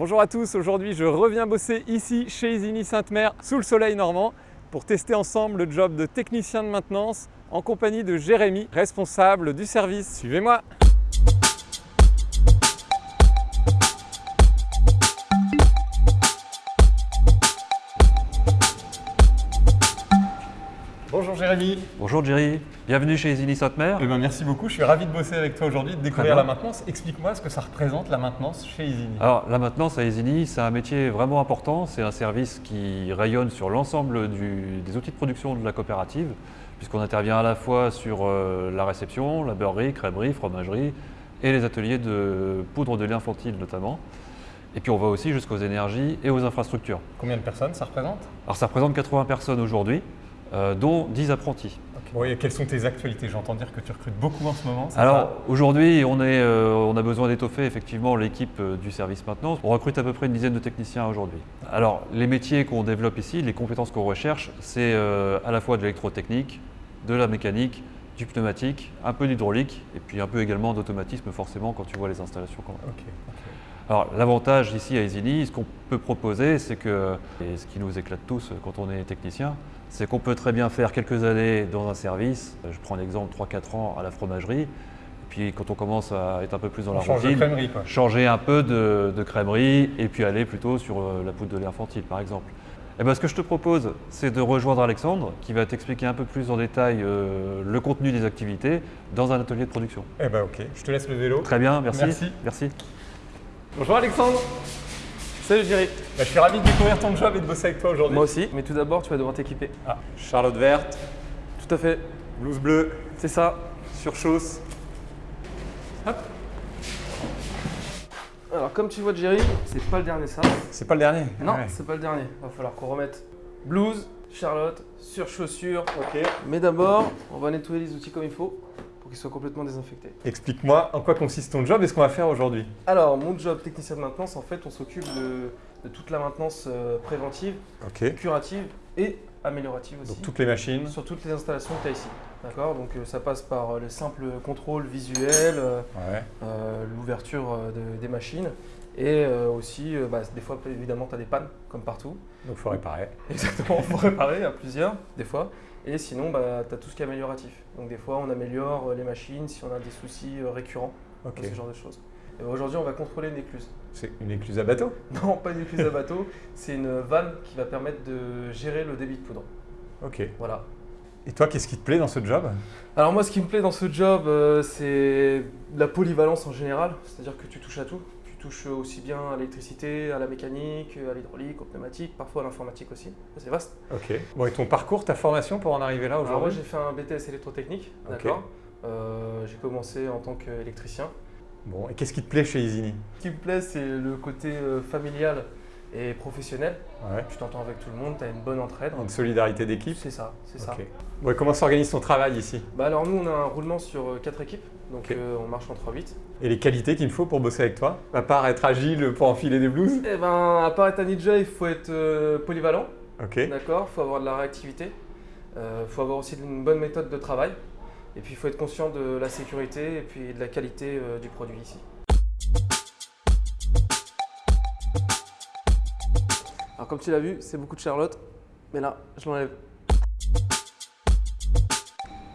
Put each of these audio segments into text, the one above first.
Bonjour à tous, aujourd'hui je reviens bosser ici chez Isigny Sainte-Mère sous le soleil normand pour tester ensemble le job de technicien de maintenance en compagnie de Jérémy, responsable du service. Suivez-moi Jérémy Bonjour Jerry, bienvenue chez Isigny Sainte-Mère. Eh ben, Merci beaucoup, je suis ravi de bosser avec toi aujourd'hui, de découvrir la maintenance. Explique-moi ce que ça représente la maintenance chez Isigny. Alors la maintenance à Isigny, c'est un métier vraiment important, c'est un service qui rayonne sur l'ensemble des outils de production de la coopérative, puisqu'on intervient à la fois sur euh, la réception, la beurrerie, crèmerie, fromagerie et les ateliers de poudre de lait infantile notamment. Et puis on va aussi jusqu'aux énergies et aux infrastructures. Combien de personnes ça représente? Alors ça représente 80 personnes aujourd'hui, euh, dont 10 apprentis. Et quelles sont tes actualités? J'entends dire que tu recrutes beaucoup en ce moment. Alors aujourd'hui, on, est, euh, on a besoin d'étoffer effectivement l'équipe euh, du service maintenance. On recrute à peu près une dizaine de techniciens aujourd'hui. Alors les métiers qu'on développe ici, les compétences qu'on recherche, c'est à la fois de l'électrotechnique, de la mécanique, du pneumatique, un peu d'hydraulique et puis un peu également d'automatisme forcément quand tu vois les installations qu'on a. Alors l'avantage ici à Isigny, ce qu'on peut proposer, c'est que, et ce qui nous éclate tous quand on est technicien, c'est qu'on peut très bien faire quelques années dans un service, je prends l'exemple 3-4 ans à la fromagerie, puis quand on commence à être un peu plus dans On la routine, crèmerie changer un peu de, de crèmerie et puis aller plutôt sur euh, la poudre de lait infantile par exemple. Et ben, ce que je te propose, c'est de rejoindre Alexandre qui va t'expliquer un peu plus en détail euh, le contenu des activités dans un atelier de production. Eh ben ok, je te laisse le vélo. Très bien, merci. Merci. merci. Bonjour Alexandre Salut Jerry, Bah, Je suis ravi de découvrir ton job et de bosser avec toi aujourd'hui. moi aussi, mais tout d'abord tu vas devoir t'équiper. Ah, Charlotte verte, Tout à fait, blouse bleue, c'est ça. surchausse. Hop, Alors comme tu vois Jerry, c'est pas le dernier ça. c'est pas le dernier Non, Ouais. c'est pas le dernier. Va falloir qu'on remette blouse, Charlotte, sur chaussures. Ok. Mais d'abord, on va nettoyer les outils comme il faut pour qu'ils soient complètement désinfectés. Explique-moi en quoi consiste ton job et ce qu'on va faire aujourd'hui? Alors mon job technicien de maintenance, en fait, on s'occupe de, de toute la maintenance euh, préventive, curative et améliorative aussi. Donc toutes les machines. Sur toutes les installations que tu as ici. D'accord? Donc euh, ça passe par euh, le simple contrôle visuel, euh, Ouais. l'ouverture de- des machines. Et aussi, bah, des fois, évidemment, tu as des pannes, comme partout. Donc faut réparer. Exactement, il faut réparer à plusieurs, des fois. Et sinon, bah, tu as tout ce qui est amélioratif. Donc des fois, on améliore euh, les machines si on a des soucis euh, récurrents, Ok. ce genre de choses. Et bah, Aujourd'hui, on va contrôler une écluse. C'est une écluse à bateau? Non, pas une écluse à bateau, c'est une vanne qui va permettre de gérer le débit de poudre. Ok. Voilà. Et toi, qu'est-ce qui te plaît dans ce job? Alors moi, ce qui me plaît dans ce job, euh, c'est la polyvalence en général. C'est-à-dire que tu touches à tout. Touches aussi bien à l'électricité, à la mécanique, à l'hydraulique, au pneumatique, parfois à l'informatique aussi. C'est vaste. Ok. Bon, et ton parcours, ta formation pour en arriver là Alors moi, aujourd'hui j'ai fait un BTS électrotechnique, d'accord Euh, J'ai commencé en tant qu'électricien. Bon, et qu'est-ce qui te plaît chez Isigny Ce qui me plaît, c'est le côté euh, familial et professionnel. Ouais. Tu t'entends avec tout le monde, tu as une bonne entraide. Une solidarité d'équipe C'est ça, c'est ça. Comment s'organise ton travail ici Bah alors nous, on a un roulement sur 4 équipes, donc euh, on marche en 3-8. Et les qualités qu'il me faut pour bosser avec toi À part être agile pour enfiler des blouses Eh ben, à part être un ninja, il faut être euh, polyvalent. Ok. D'accord, il faut avoir de la réactivité, il faut avoir aussi une bonne méthode de travail, et puis il faut être conscient de la sécurité et puis de la qualité euh, du produit ici. Alors comme tu l'as vu, c'est beaucoup de Charlotte, mais là, je l'enlève.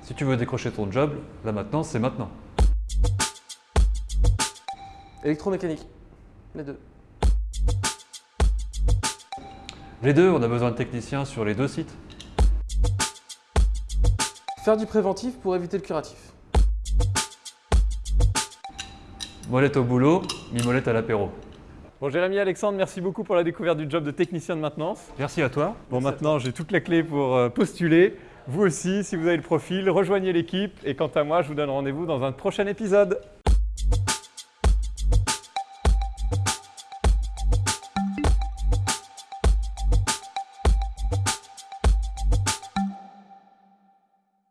Si tu veux décrocher ton job, là maintenant, c'est maintenant. Électromécanique, les deux. Les deux, on a besoin de techniciens sur les deux sites. Faire du préventif pour éviter le curatif. Molette au boulot, mi-molette à l'apéro. Bon, Jérémy Alexandre, merci beaucoup pour la découverte du job de technicien de maintenance. Merci à toi. Bon, maintenant, j'ai toute la clé pour euh, postuler. Vous aussi, si vous avez le profil, rejoignez l'équipe. Et quant à moi, je vous donne rendez-vous dans un prochain épisode.